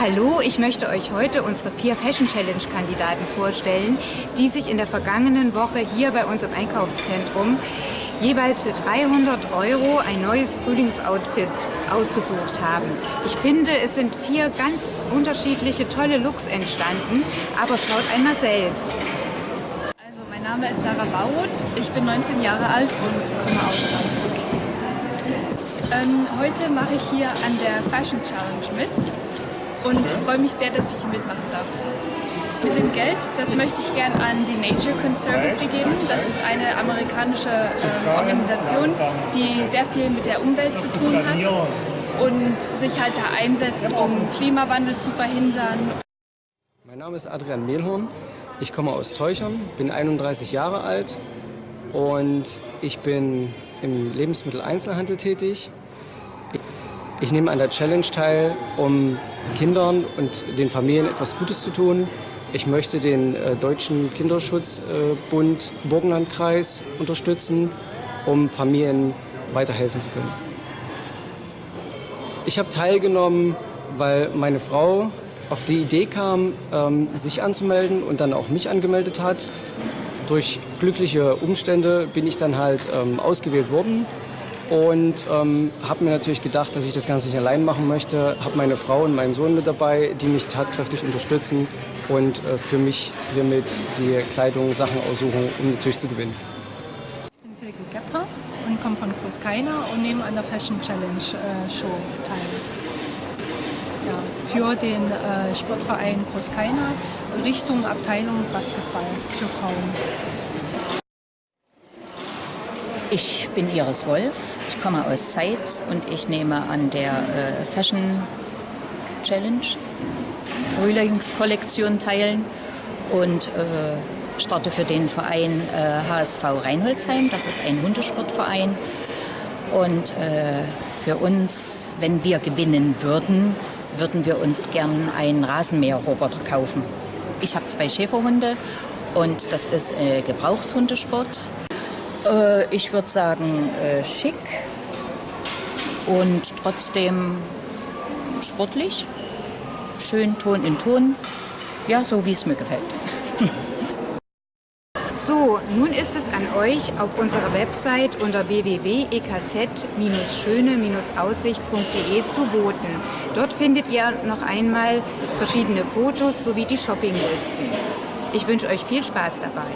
Hallo, ich möchte euch heute unsere Peer Fashion Challenge Kandidaten vorstellen, die sich in der vergangenen Woche hier bei uns im Einkaufszentrum jeweils für 300 Euro ein neues Frühlingsoutfit ausgesucht haben. Ich finde, es sind vier ganz unterschiedliche tolle Looks entstanden, aber schaut einmal selbst. Also mein Name ist Sarah Bauroth, ich bin 19 Jahre alt und komme aus Hamburg. Ähm, heute mache ich hier an der Fashion Challenge mit und okay. freue mich sehr, dass ich mitmachen darf. Mit dem Geld, das möchte ich gerne an die Nature Conservancy geben. Das ist eine amerikanische äh, Organisation, die sehr viel mit der Umwelt zu tun hat und sich halt da einsetzt, um Klimawandel zu verhindern. Mein Name ist Adrian Mehlhorn. Ich komme aus Teuchern, bin 31 Jahre alt und ich bin im Lebensmitteleinzelhandel tätig. Ich nehme an der Challenge teil, um Kindern und den Familien etwas Gutes zu tun. Ich möchte den äh, Deutschen Kinderschutzbund äh, Burgenlandkreis unterstützen, um Familien weiterhelfen zu können. Ich habe teilgenommen, weil meine Frau auf die Idee kam, ähm, sich anzumelden und dann auch mich angemeldet hat. Durch glückliche Umstände bin ich dann halt ähm, ausgewählt worden und ähm, habe mir natürlich gedacht, dass ich das Ganze nicht allein machen möchte. Habe meine Frau und meinen Sohn mit dabei, die mich tatkräftig unterstützen und äh, für mich hiermit die Kleidung, Sachen aussuchen, um natürlich zu gewinnen. Ich bin Silke Gepper und komme von Kruskaina und nehme an der Fashion Challenge äh, Show teil. Ja, für den äh, Sportverein Kruskaina Richtung Abteilung Basketball für Frauen. Ich bin Iris Wolf, ich komme aus Zeitz und ich nehme an der äh, Fashion Challenge Frühlingskollektion teilen und äh, starte für den Verein äh, HSV Reinholzheim. Das ist ein Hundesportverein. Und äh, für uns, wenn wir gewinnen würden, würden wir uns gern einen Rasenmäherroboter kaufen. Ich habe zwei Schäferhunde und das ist äh, Gebrauchshundesport. Äh, ich würde sagen äh, schick und trotzdem sportlich. Schön Ton in Ton. Ja, so wie es mir gefällt. So, nun ist es an euch, auf unserer Website unter www.ekz-schöne-aussicht.de zu voten. Dort findet ihr noch einmal verschiedene Fotos sowie die Shoppinglisten. Ich wünsche euch viel Spaß dabei.